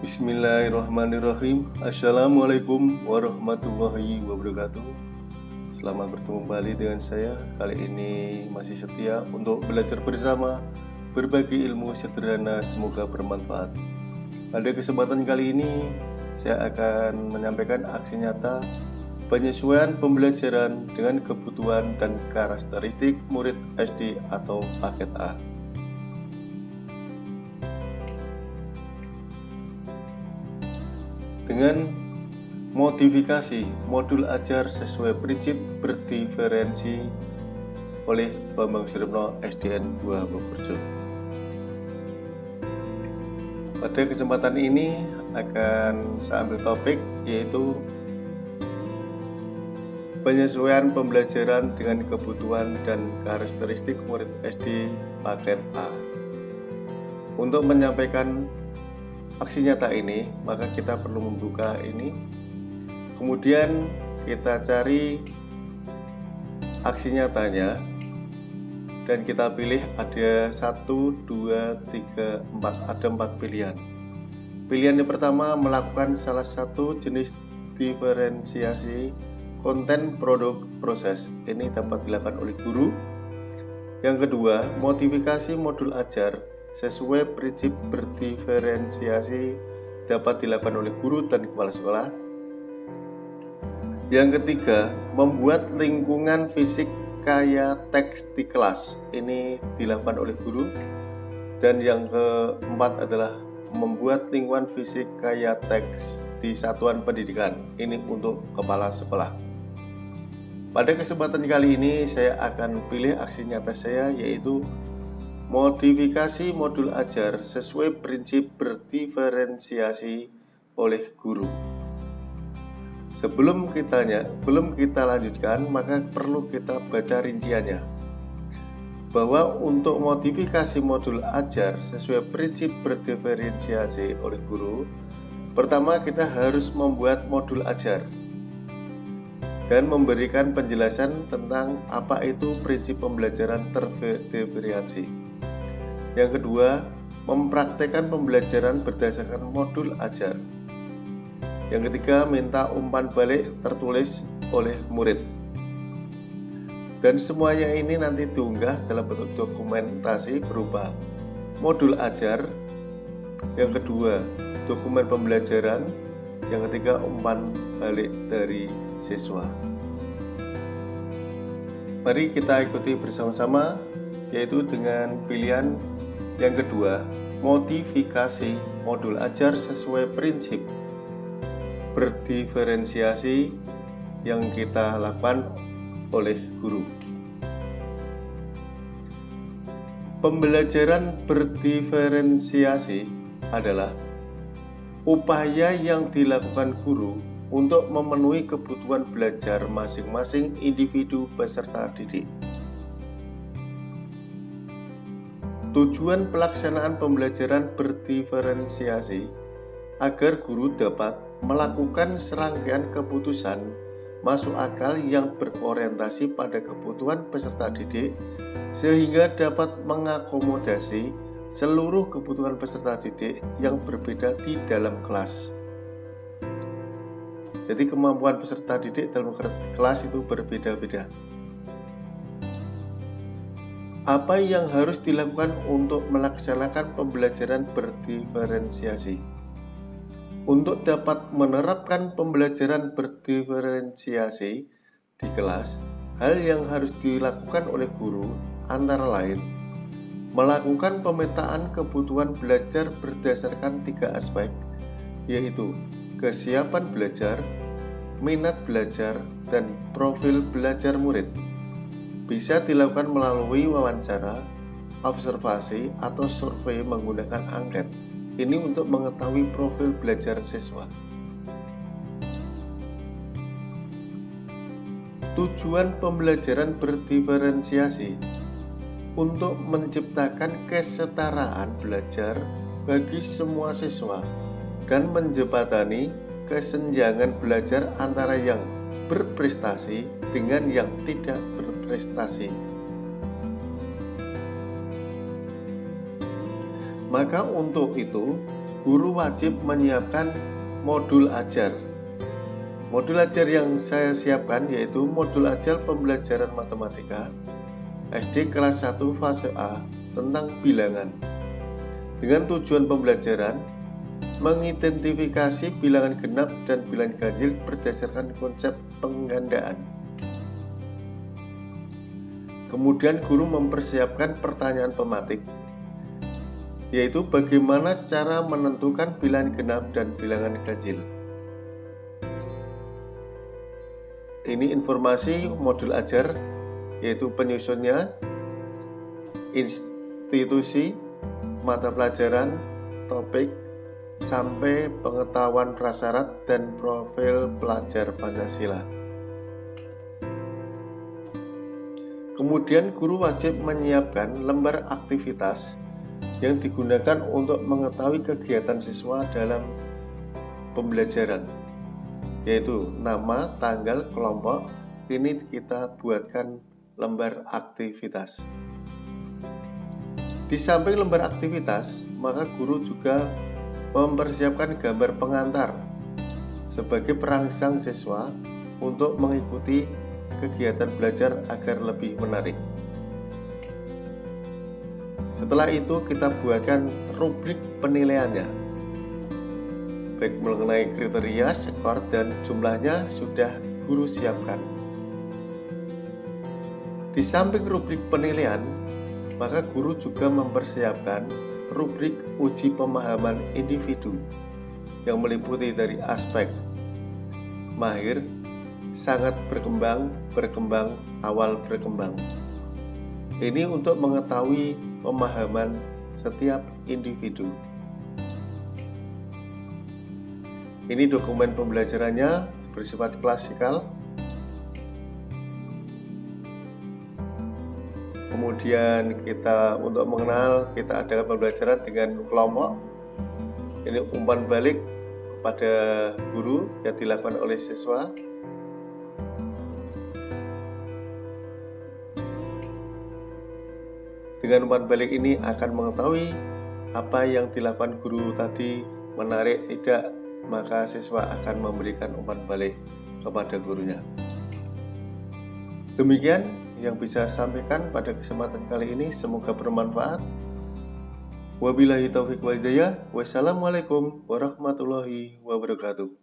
Bismillahirrahmanirrahim. Assalamualaikum warahmatullahi wabarakatuh. Selamat bertemu kembali dengan saya. Kali ini masih setia untuk belajar bersama Berbagi ilmu sederhana semoga bermanfaat. Pada kesempatan kali ini Saya akan menyampaikan aksi nyata Penyesuaian pembelajaran dengan kebutuhan dan karakteristik murid SD atau paket A dengan modifikasi modul ajar sesuai prinsip berdiferensi oleh Bambang Suryapno SDN 2 Bokerjo. Pada kesempatan ini akan saya ambil topik yaitu penyesuaian pembelajaran dengan kebutuhan dan karakteristik murid SD paket A. Untuk menyampaikan aksi nyata ini maka kita perlu membuka ini. Kemudian kita cari aksi nyatanya dan kita pilih ada 1 2 3 4 ada 4 pilihan. Pilihan yang pertama melakukan salah satu jenis diferensiasi konten produk proses. Ini dapat dilakukan oleh guru. Yang kedua modifikasi modul ajar sesuai prinsip berdiferensiasi dapat dilakukan oleh guru dan kepala sekolah. Yang ketiga, membuat lingkungan fisik kaya teks di kelas. Ini dilakukan oleh guru. Dan yang keempat adalah membuat lingkungan fisik kaya teks di satuan pendidikan. Ini untuk kepala sekolah. Pada kesempatan kali ini saya akan pilih aksi nyata saya yaitu Modifikasi modul ajar sesuai prinsip berdiferensiasi oleh guru. Sebelum kita belum kita lanjutkan, maka perlu kita baca rinciannya. Bahwa untuk modifikasi modul ajar sesuai prinsip berdiferensiasi oleh guru, pertama kita harus membuat modul ajar dan memberikan penjelasan tentang apa itu prinsip pembelajaran terdiferensiasi. Yang kedua, mempraktekkan pembelajaran berdasarkan modul ajar. Yang ketiga, minta umpan balik tertulis oleh murid. Dan semuanya ini nanti diunggah dalam bentuk dokumentasi berupa modul ajar, yang kedua, dokumen pembelajaran, yang ketiga, umpan balik dari siswa. Mari kita ikuti bersama-sama yaitu dengan pilihan yang kedua, modifikasi modul ajar sesuai prinsip berdiferensiasi yang kita lakukan oleh guru. Pembelajaran berdiferensiasi adalah upaya yang dilakukan guru untuk memenuhi kebutuhan belajar masing-masing individu peserta didik. Tujuan pelaksanaan pembelajaran berdiferensiasi agar guru dapat melakukan serangkaian keputusan masuk akal yang berorientasi pada kebutuhan peserta didik sehingga dapat mengakomodasi seluruh kebutuhan peserta didik yang berbeda di dalam kelas. Jadi kemampuan peserta didik dalam kelas itu berbeda-beda apa yang harus dilakukan untuk melaksanakan pembelajaran berdiferensiasi? Untuk dapat menerapkan pembelajaran berdiferensiasi di kelas, hal yang harus dilakukan oleh guru antara lain melakukan pemetaan kebutuhan belajar berdasarkan tiga aspek, yaitu kesiapan belajar, minat belajar, dan profil belajar murid bisa dilakukan melalui wawancara, observasi, atau survei menggunakan angket. Ini untuk mengetahui profil belajar siswa. Tujuan pembelajaran berdiferensiasi untuk menciptakan kesetaraan belajar bagi semua siswa dan menjembatani kesenjangan belajar antara yang berprestasi dengan yang tidak berprestasi. Maka untuk itu, guru wajib menyiapkan modul ajar. Modul ajar yang saya siapkan yaitu modul ajar pembelajaran matematika SD kelas 1 fase A tentang bilangan. Dengan tujuan pembelajaran mengidentifikasi bilangan genap dan bilangan ganjil berdasarkan konsep penggandaan. Kemudian guru mempersiapkan pertanyaan pematik yaitu bagaimana cara menentukan bilangan genap dan bilangan ganjil. Ini informasi modul ajar yaitu penyusunnya, institusi, mata pelajaran, topik, sampai pengetahuan prasyarat dan profil pelajar Pancasila. Kemudian guru wajib menyiapkan lembar aktivitas yang digunakan untuk mengetahui kegiatan siswa dalam pembelajaran yaitu nama, tanggal, kelompok. Ini kita buatkan lembar aktivitas. Di samping lembar aktivitas maka guru juga mempersiapkan gambar pengantar sebagai perangsang siswa untuk mengikuti kegiatan belajar agar lebih menarik setelah itu kita buatkan rubrik penilaiannya. Baik mengenai kriteria, skor, dan jumlahnya sudah guru siapkan. Di samping rubrik penilaian, maka guru juga mempersiapkan rubrik uji pemahaman individu yang meliputi dari aspek mahir, sangat berkembang, berkembang, awal berkembang. Ini untuk mengetahui pemahaman setiap individu. Ini dokumen pembelajarannya bersifat klasikal. Kemudian kita untuk mengenal kita adakan pembelajaran dengan kelompok. Ini umpan balik pada guru yang dilakukan oleh siswa Dengan umpan balik ini akan mengetahui apa yang dilakukan guru tadi menarik tidak, maka siswa akan memberikan umpan balik kepada gurunya. Demikian yang bisa sampaikan pada kesempatan kali ini semoga bermanfaat. Wabillahi taufiq wal hidayah. Wassalamualaikum warahmatullahi wabarakatuh.